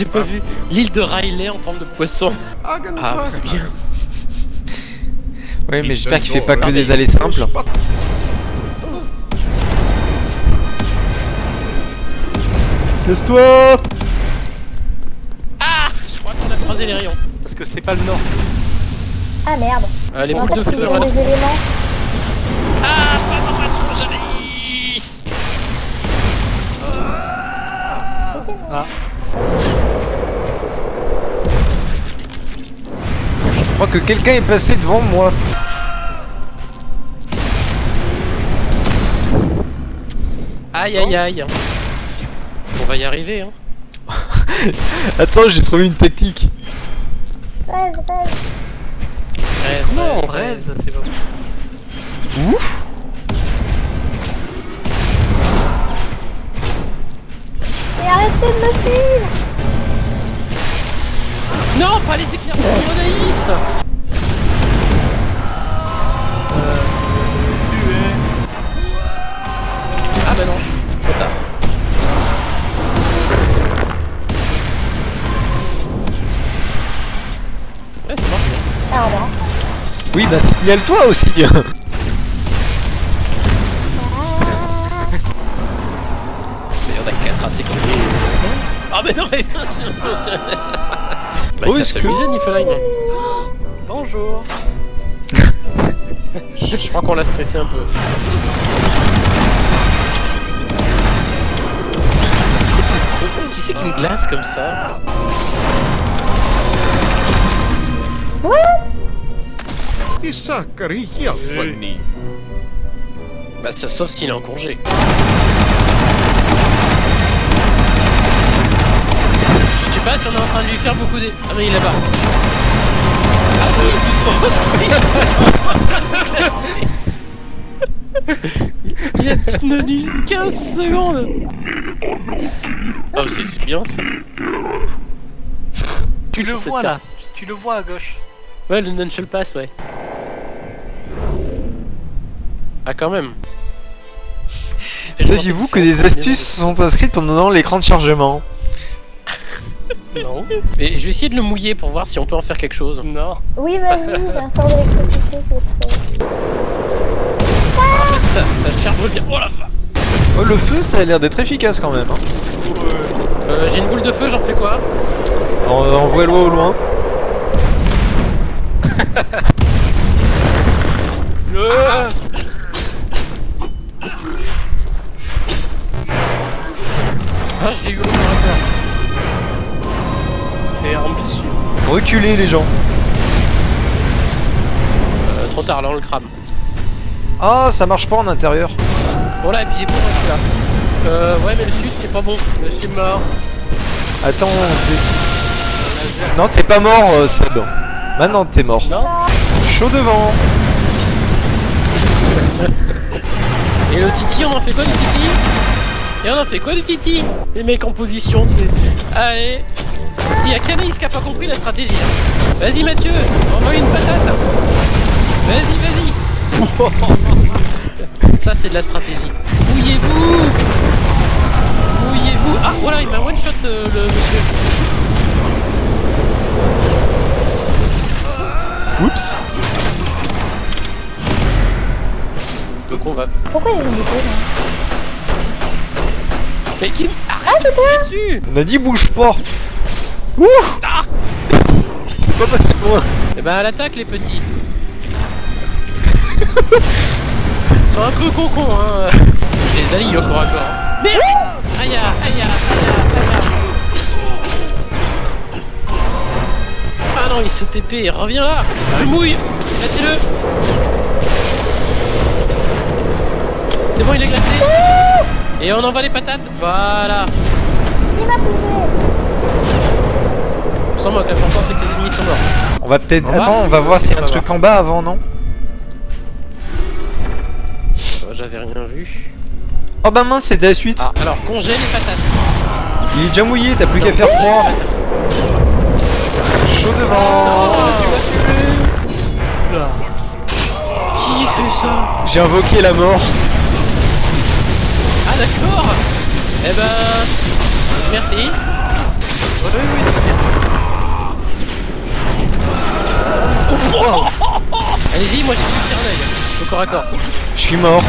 J'ai pas vu l'île de Riley en forme de poisson. Ah, c'est bien. Oui, mais j'espère qu'il fait pas que des allées simples. Laisse-toi Ah Je crois qu'on a croisé les rayons. Parce que c'est pas le nord. Ah merde. Euh, les boules de feu, on a- éléments. Ah Pas dans ma tronche, Alice Ah. Que quelqu'un est passé devant moi. Aïe aïe aïe On va y arriver, hein. Attends, j'ai trouvé une tactique. 13, 13. Rêve, Non, rêve, rêve, rêve. c'est Ah, revoir. Oui, bah signale-toi aussi Mais on a qu'à tracer comme des... Ah mais non mais bien sûr. Bah Où il est-ce que- Niflheim. Bonjour. Je, je crois qu'on l'a stressé un peu. Qui c'est qui me glace comme ça? What. Bah ça sauf s'il est en congé. Je sais pas si on est en train de lui faire beaucoup des... Ah mais il est là-bas. Ah si Il a tenu 15 secondes Oh c'est c'est bien ça. Tu le vois là. Tu le vois à gauche. Ouais, le Nunchal Pass, ouais. Ah, quand même. Saviez-vous que des astuces sont inscrites pendant l'écran de chargement? Non. Mais je vais essayer de le mouiller pour voir si on peut en faire quelque chose. Non. Oui, vas-y, j'ai un sort d'électricité qui prêt. Ça, ça charge bien. Oh la Oh, le feu, ça a l'air d'être efficace quand même. Hein. euh, J'ai une boule de feu, j'en fais quoi? On, on voit loin au loin. Ah, je l'ai eu au. C'est ambitieux. Reculez les gens. Euh, trop tard, là on le crame. Ah, ça marche pas en intérieur. Bon là, et puis il est pour celui-là. Euh, ouais, mais le sud c'est pas bon. Je suis mort. Attends, c'est... Non, t'es pas mort, euh, Seb. Maintenant, t'es mort. Non Chaud devant. Et le Titi, on en fait quoi du Titi? Et on en fait quoi du Titi? Les mecs en position, tu sais. Allez Il y a Canaïs qui a pas compris la stratégie. hein. Vas-y Mathieu, envoie une patate Vas-y, vas-y Ça c'est de la stratégie. Mouillez-vous Mouillez-vous Ah voilà, il m'a one-shot euh, le monsieur. Oups. Le con va. Pourquoi j'ai une bouteille Mais qui Arrête de tirer dessus On a dit bouge pas. Ouh Ah C'est pas passé loin. Eh ben à l'attaque les petits Ils sont un peu concons hein Les alliés au corps à corps hein. Merde Aïe aïe aïe aïe aïe non il se TP, reviens là. Je mouille Mettez-le C'est bon il est glacé Et on envoie les patates. Voilà. Qui m'a poussé Sans moi que l'important c'est que les ennemis sont morts. On va peut-être... Attends, on va voir. s'il y a un On truc en bas avant, non? J'avais rien vu. Oh bah mince, c'était la suite. Ah alors congé les patates. Il est déjà mouillé, t'as plus qu'à faire froid. Chaud devant. Oh. Qui fait ça J'ai invoqué la mort. Ah d'accord Eh ben... Merci. Oui, oui, bien. Allez-y, moi j'ai plus un œil. Au corps à corps. Je suis mort.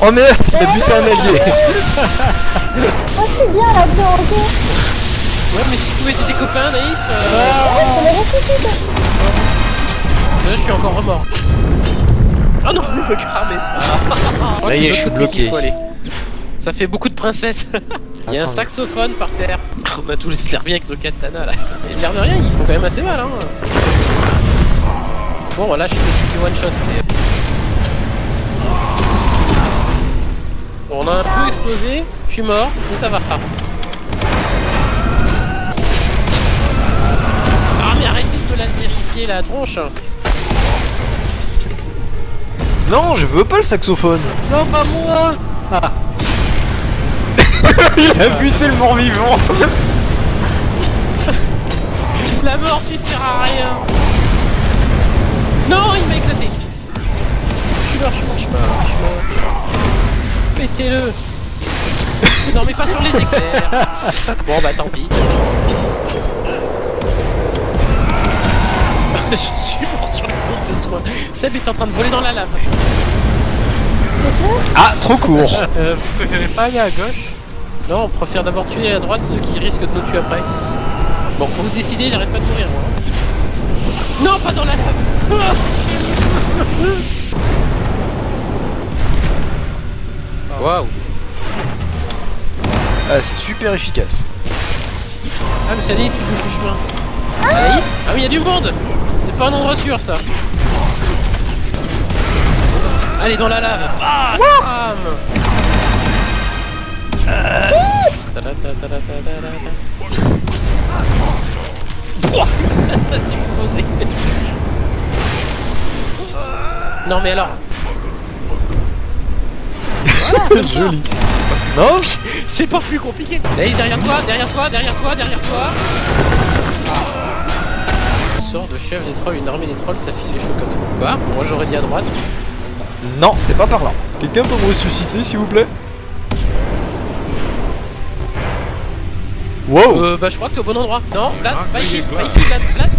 Oh merde, il a buté un allié. Oh, c'est bien là-dedans, ok. Ouais, mais si tu pouvais être tes copains, Naïs, euh, Ouais, c'est ressuscité. là, je suis encore remords. Oh non, le cramé. Ça y est, je suis bloqué. Ça fait beaucoup de princesses. Il y a un saxophone par terre. On a tous l'air bien avec nos katanas là. Et l'air de rien, ils font quand même assez mal hein. Bon, là je suis du one shot. Bon, on a un peu explosé, je suis mort, mais ça va. Ah mais arrêtez de me laisser chier la tronche Non, je veux pas le saxophone. Non, pas moi Ah, Il a buté le mort vivant. La mort, tu sers à rien Non, il m'a éclaté Je suis mort, je suis mort, je suis mort, je suis mort. Pétez-le Non mais pas sur les éclairs Bon bah tant pis. je suis mort sur le groupe de soins. Seb est en train de voler dans la lave. Ah, trop court. euh, vous préférez pas aller à gauche? Non, on préfère d'abord tuer à droite ceux qui risquent de nous tuer après. Bon, faut vous décider, j'arrête pas de mourir moi. Non, pas dans la lave Waouh Ah, c'est super efficace. Ah mais c'est Anaïs qui bouge le chemin. Anaïs Ah oui, il y a du monde C'est pas un endroit sûr ça. Allez dans la lave Ah bam Ta-da-ta-ta-ta-ta-ta-ta. Pouah J'ai explosé. Non mais alors Joli. Non C'est pas plus compliqué Allez, derrière toi, derrière toi, derrière toi, derrière toi Sort de chef des trolls, une armée des trolls, ça file les chocottes. Quoi? Moi j'aurais dit à droite. Non, c'est pas par là. Quelqu'un peut me ressusciter, s'il vous plaît? Wow Euh, bah je crois que t'es au bon endroit. Non, Vlad, pas ici, pas ici, Vlad, Vlad,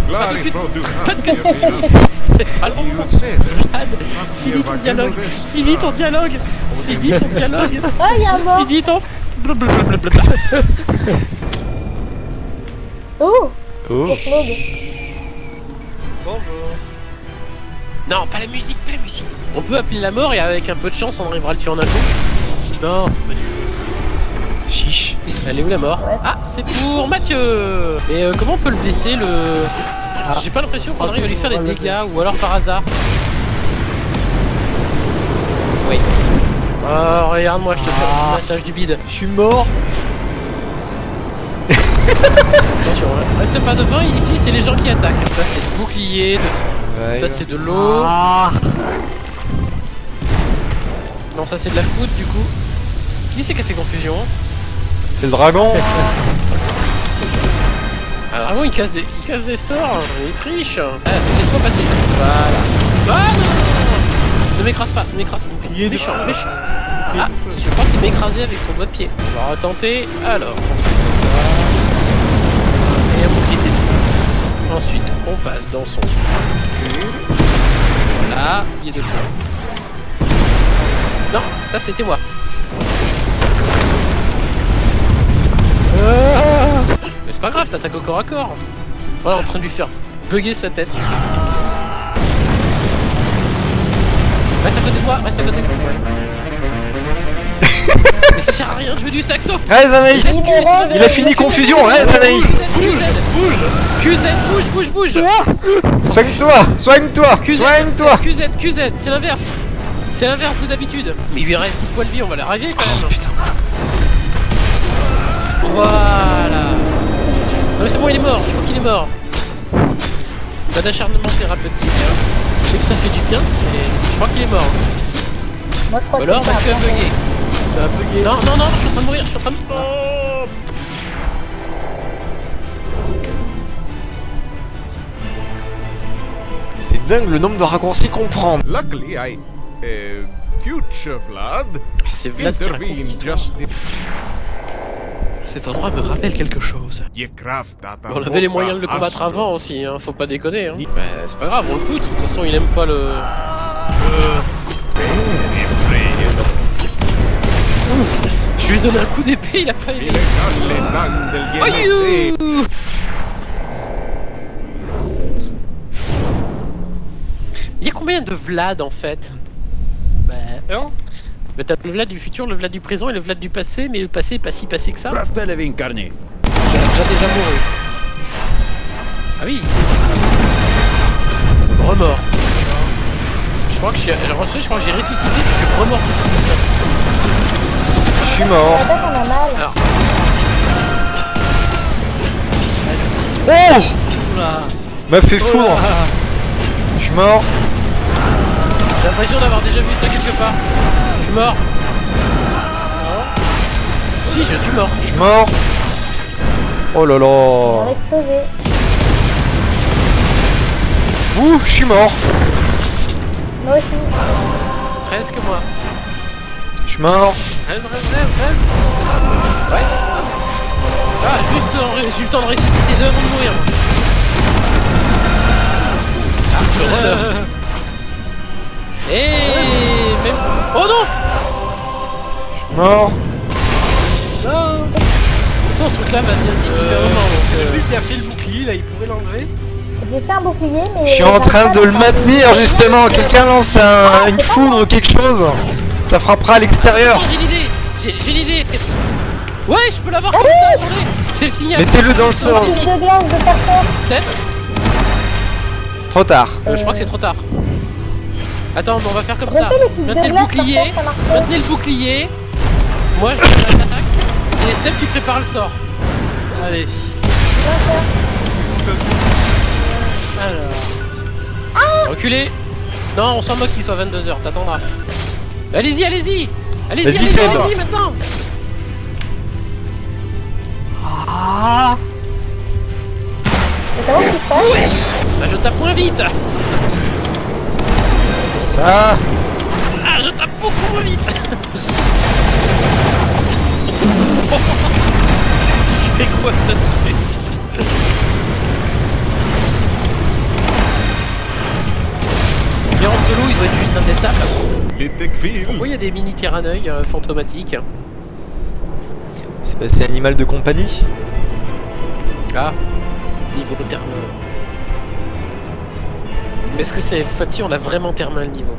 que- c'est pas. Vlad, finis ton dialogue, finis ton dialogue, finis ton dialogue, Oh, il y a un mort. finis ton... blablabla. Oh, Oh. Bonjour. Non, pas la musique, pas la musique. On peut appeler la mort et avec un peu de chance on arrivera à le tuer en un coup. Non, c'est pas du Chiche. Elle est où la mort? Ouais. Ah, c'est pour Mathieu Et euh, comment on peut le blesser le... J'ai pas l'impression qu'on arrive à lui faire des dégâts ou alors par hasard. Oui. Oh, regarde-moi, je te fais un petit massage du bide. Je suis mort. Attention, hein. reste pas devant, ici c'est les gens qui attaquent. Ça c'est du bouclier, de- Ouais. ça c'est de l'eau. Ah Non, ça c'est de la foudre du coup. Qui c'est qui a fait confusion C'est le dragon. Alors avant il casse des, il casse des sorts, il triche. Ah, laisse-moi passer. Voilà. Ah non. Ne m'écrase pas, ne m'écrase pas. Bouclier de Méchant, méchant. Ah, je crois qu'il m'a écrasé avec son doigt de pied. On va retenter. Alors, on fait ça. Et détruit. Ensuite, on passe dans son cul. Voilà, il est de. Non, ça c'était moi. C'est pas grave, t'attaques au corps à corps. Voilà, en train de lui faire bugger sa tête. Reste à côté de moi, reste à côté de moi. Mais ça sert à rien de jouer du saxo. Reste Anaïs. Il a fini confusion, reste Anaïs. QZ, QZ, bouge, bouge, bouge Soigne-toi Soigne-toi QZ, Soigne-toi. QZ, QZ, c'est l'inverse. C'est l'inverse de d'habitude Mais il lui reste 10 poils de vie, on va l'arriver quand même. Putain. Voilà Non mais c'est bon, il est mort, je crois qu'il est mort. Pas d'acharnement thérapeutique. hein. Je sais que ça fait du bien, mais je crois qu'il est mort. Moi, je crois alors, que Mathieu a bugué. Ça a bugué. Non, non, non, je suis en train de mourir, je suis en train de... Oh C'est dingue le nombre de raccourcis qu'on prend. Luckily, I. Uh, future Vlad C'est Vlad qui raconte Cet endroit me rappelle quelque chose. On avait les moyens de le combattre avant aussi, hein, faut pas déconner. Hein. Bah, c'est pas grave, on le fout, de toute façon il aime pas le... Je lui ai donné un coup d'épée, il a pas aimé. Aïe Il y a combien de Vlad en fait? Bah, un. Bah, T'as le Vlad du futur, le Vlad du présent et le Vlad du passé, mais le passé est pas si passé que ça. Raspel avait incarné. J'ai déjà déjà mouru. Ah oui Remords. Je crois que je suis... alors, je crois que j'ai ressuscité, je suis remords. Je suis mort. mal. Alors, Oh. M'a fait foudre. Je suis mort. j'ai l'impression d'avoir déjà vu ça quelque part. Je suis mort. Si, je suis mort. Je suis mort. Oh là On là. explosé. Ouh, je suis mort. Moi aussi. Presque moi. Je suis mort. Rêve, rêve, rêve, rêve. Ouais. Ah, juste en j'ai eu le temps de ressusciter deux avant de mourir. Ah, je redors. Et même... Oh non mort. Non. De toute façon, ce truc-là va venir super longtemps, donc... euh, qui a fait le bouclier, là, il pourrait l'enlever. J'ai fait un bouclier, mais. Je suis en train de le maintenir justement. Quelqu'un lance un- une foudre ou quelque chose. Ça frappera à l'extérieur. Oh, J'ai l'idée J'ai l'idée Ouais, je peux l'avoir comme ça, attendez C'est le signal Mettez-le dans le sort. Une de glace de personne. Seb Trop tard. Euh, Je crois que c'est trop tard. Attends, mais on va faire comme ça. Maintenez le bouclier, maintenez le bouclier. Moi, je fais l'attaque. Et Seb, tu prépares le sort. Allez. Alors. Reculez Non, on s'en moque qu'il soit 22h, t'attendras. Allez-y, allez-y Allez-y, allez-y, Seb. allez-y maintenant Ah. Qui Bah, je tape moins vite C'est ça. Ah, je tape beaucoup moins vite juste. Pourquoi il y a des mini tyranneuils euh, fantomatiques C'est bah, animal de compagnie. Ah, niveau thermal. Mais est-ce que c'est fois-ci on a vraiment thermal le niveau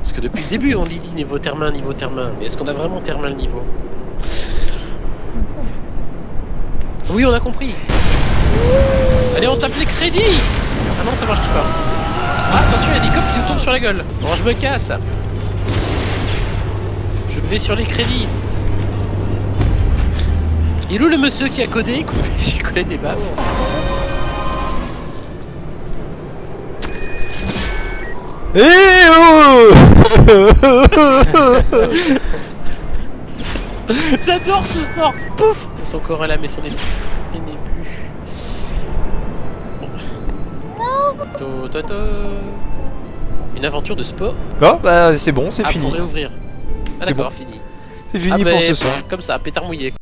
Parce que depuis le début on dit dit niveau thermal, niveau thermal, mais est-ce qu'on a vraiment thermal le niveau Oui on a compris Allez on tape les crédits Ah non ça marche pas Ah attention il y a des cops qui nous tombent sur la gueule. Alors je me casse. Je vais sur les crédits. Il est où le monsieur qui a codé J'ai collé des baffes. Eh oh J'adore ce sort. Pouf. Son corps est là mais son esprit Une aventure de sport Bon, bah c'est bon, c'est Ah, fini. pour réouvrir. Ah C'est d'accord, fini. C'est fini Ah, pour bah, ce soir. Comme ça, pétard mouillé.